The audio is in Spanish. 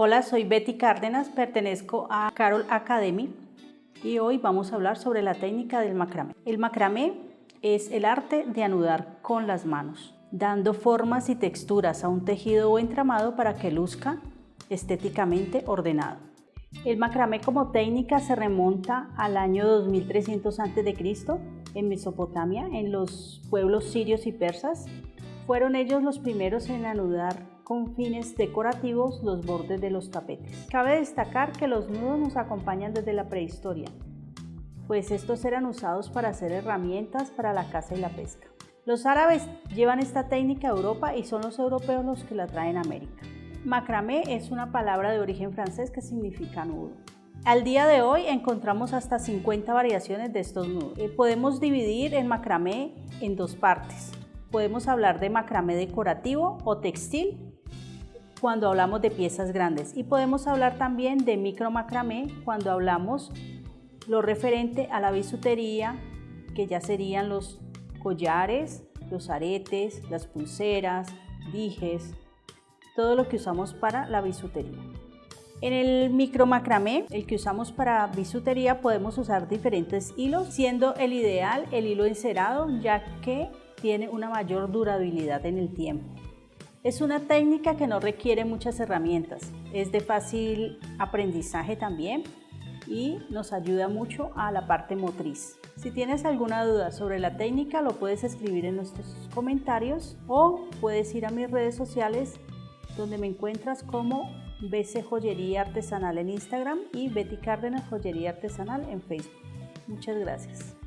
Hola, soy Betty Cárdenas, pertenezco a Carol Academy y hoy vamos a hablar sobre la técnica del macramé. El macramé es el arte de anudar con las manos, dando formas y texturas a un tejido o entramado para que luzca estéticamente ordenado. El macramé como técnica se remonta al año 2300 a.C. en Mesopotamia, en los pueblos sirios y persas. Fueron ellos los primeros en anudar con fines decorativos los bordes de los tapetes. Cabe destacar que los nudos nos acompañan desde la prehistoria, pues estos eran usados para hacer herramientas para la caza y la pesca. Los árabes llevan esta técnica a Europa y son los europeos los que la traen a América. Macramé es una palabra de origen francés que significa nudo. Al día de hoy encontramos hasta 50 variaciones de estos nudos. Eh, podemos dividir el macramé en dos partes. Podemos hablar de macramé decorativo o textil cuando hablamos de piezas grandes y podemos hablar también de micro macramé cuando hablamos lo referente a la bisutería, que ya serían los collares, los aretes, las pulseras, dijes, todo lo que usamos para la bisutería. En el micro macramé, el que usamos para bisutería, podemos usar diferentes hilos, siendo el ideal el hilo encerado, ya que tiene una mayor durabilidad en el tiempo. Es una técnica que no requiere muchas herramientas, es de fácil aprendizaje también y nos ayuda mucho a la parte motriz. Si tienes alguna duda sobre la técnica lo puedes escribir en nuestros comentarios o puedes ir a mis redes sociales donde me encuentras como BC Joyería Artesanal en Instagram y Betty Cárdenas Joyería Artesanal en Facebook. Muchas gracias.